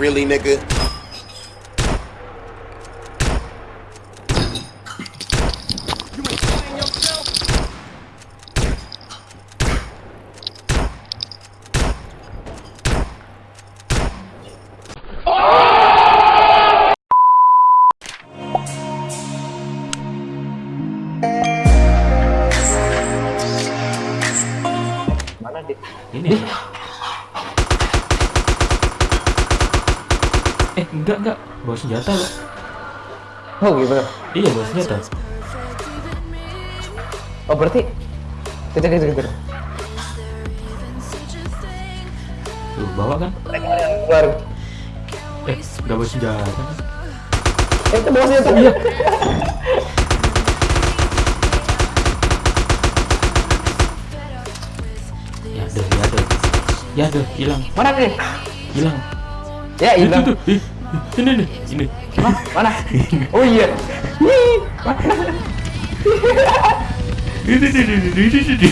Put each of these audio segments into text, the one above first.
really, nigga? Eh, enggak enggak. Bawa senjata loh. Oh gitu. Iya, bawa senjata. Oh berarti kejar kejar kejar. Tuh, bawa kan? Keluar. Eh, enggak bawa senjata. Eh itu bosnya tuh. Iya. Ya ada, ya ada. Ya ada, hilang, Mana nih? hilang. Ya Itu tuh. Ini nih, ini. Hah? Mana? Oh iya. Wih, mana? Ini ini ini ini ini, ini.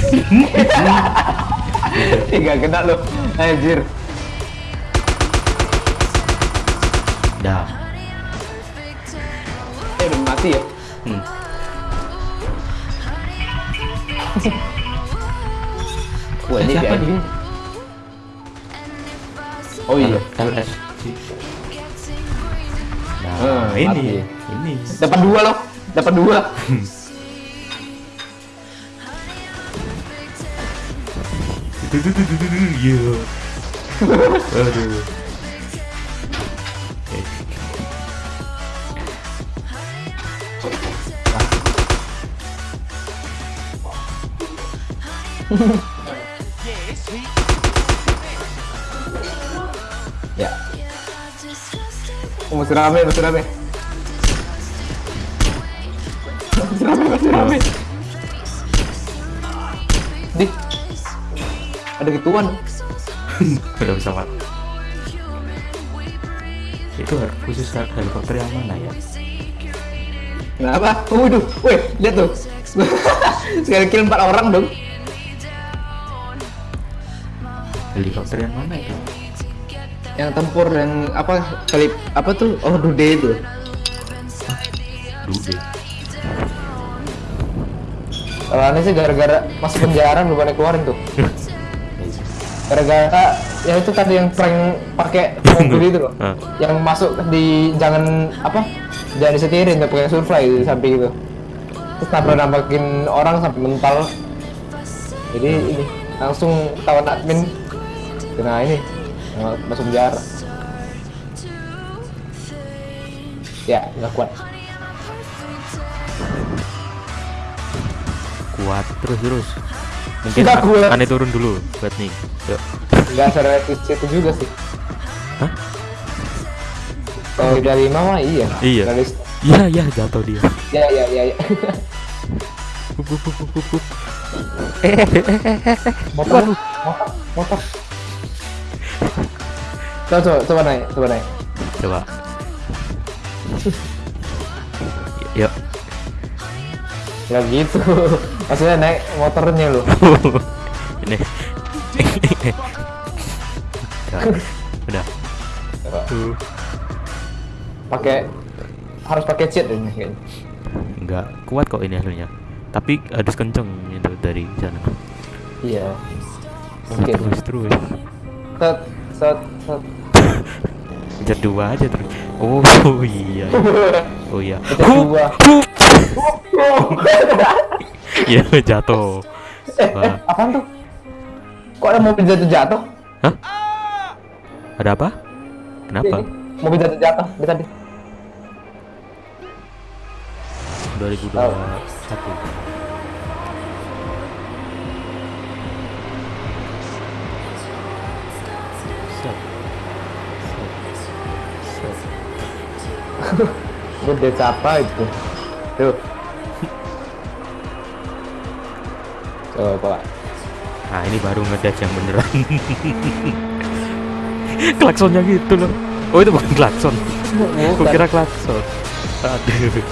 Ih, Nggak kena lo. Anjir. Dah. Eh udah mati ya? Hmm. Wah ini Siapa nih? Oh iya. LS. Nah, Hmm, ini, mati. ini. Dapat dua loh. Dapat dua. Iya. Aduh. Eh, masih rame, masih rame. Masih rame, masih rame. Di. Ada gituan. Udah bisa pak. Itu khusus helikopter yang mana ya? Kenapa? Oh, waduh, weh, lihat tuh. Sekali kill empat orang dong. Helikopter yang mana itu? Yang tempur yang apa kali apa tuh? Oh, dude itu. Dude. Kalau aneh sih gara-gara masuk penjara belum ada keluarin tuh. Gara-gara ya itu tadi yang prank pakai mobil itu loh. Ah. Yang masuk di jangan apa? Jangan disetirin tapi pakai surfly di samping itu. Terus nabrak nabrakin orang sampai mental. Jadi ini langsung tawan admin kena ini masuk penjara. Ya, nggak kuat. Kuat terus terus. Mungkin Nggak kuat. aneh turun dulu buat nih. Yuk. Nggak serealistis itu juga sih. Hah? Kalau dari mama iya. Iya. Iya iya jatuh dia. Ya ya ya ya. Motor motor motor. Coba coba coba naik coba naik. Coba. Yuk. Ya gitu. Maksudnya naik motornya lo. Ini. Udah. Udah. Pakai harus pakai cheat ini kayaknya. Enggak kuat kok ini hasilnya. Tapi harus kenceng itu dari sana. Iya. Mungkin. Terus terus. Set set set. Kejar dua aja terus. Oh iya. Oh iya. Kejar Hup, dua. hup. Ya jatuh. Eh, eh, apaan tuh? Kok ada mobil jatuh jatuh? Hah? Ada apa? Kenapa? Mobil jatuh jatuh di tadi. 2021. Set. Gede apa itu? Tuh. Coba. Nah ini baru ngedash yang beneran Klaksonnya gitu loh Oh itu bukan klakson Gue kira klakson Aduh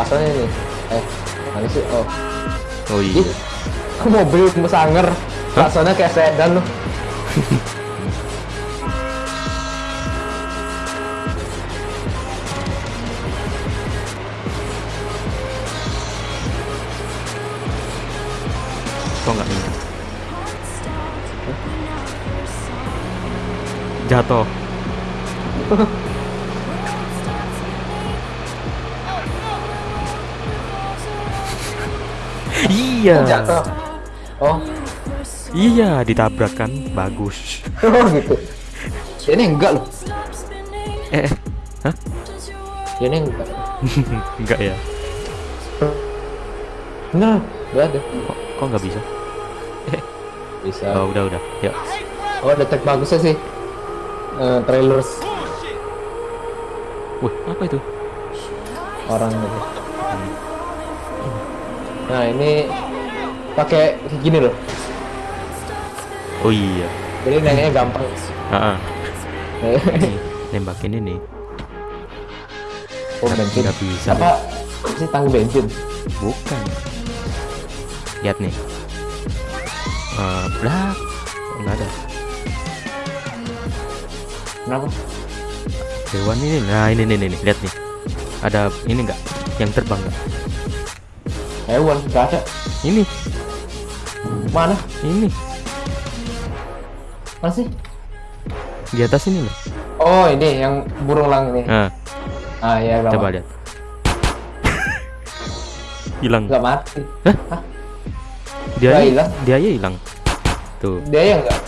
Asalnya ini. Eh, mana sih? Oh. Oh Ih, iya mobil sanger. Rasanya kayak sedan loh. Kok nggak jatuh iya Jatuh. Oh, iya ditabrak kan bagus oh gitu. Ini enggak loh. eh eh. hah Ini enggak. enggak ya Bener, enggak ada. kok kok nggak bisa Bisa. oh udah udah ya Oh, detek bagusnya sih. Eh, trailers wih apa itu orang gitu. Nah, ini pakai kayak gini loh. oh iya Jadi nanya gampang. Nih, nembakin ini oh, bensin. nggak bisa Apa sih tangki bensin? bukan lihat nih Eh, lah nggak ada. Kenapa? hewan ini nah ini nih nih nih, lihat nih. Ada ini nggak? Yang terbang nggak? Hewan, enggak ada. ini. Mana? ini. Mana sih? di atas ini loh Oh, ini yang burung lang ini. nah. Ah, ya, coba lihat. Hilang. Enggak mati. dia Nggak aja- hilang? dia aja hilang tuh Dia yang enggak.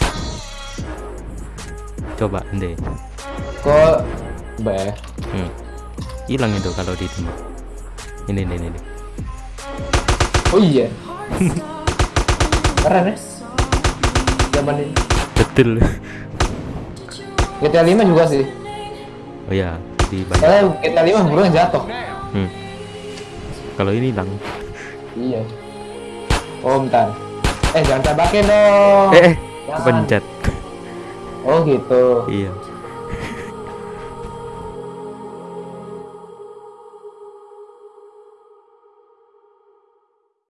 coba deh Kok Be. hmm. hilang itu kalau ditembak ini nih ini, nih. Oh iya. Keren ya. Zaman ini. betul GTA 5 juga sih. oh ya di banyak Soalnya GTA 5 burungnya jatuh. hmm. kalau ini hilang Iya. Oh, bentar. Eh, jangan tembakin dong. eh eh Jangan. pencet Oh, gitu. iya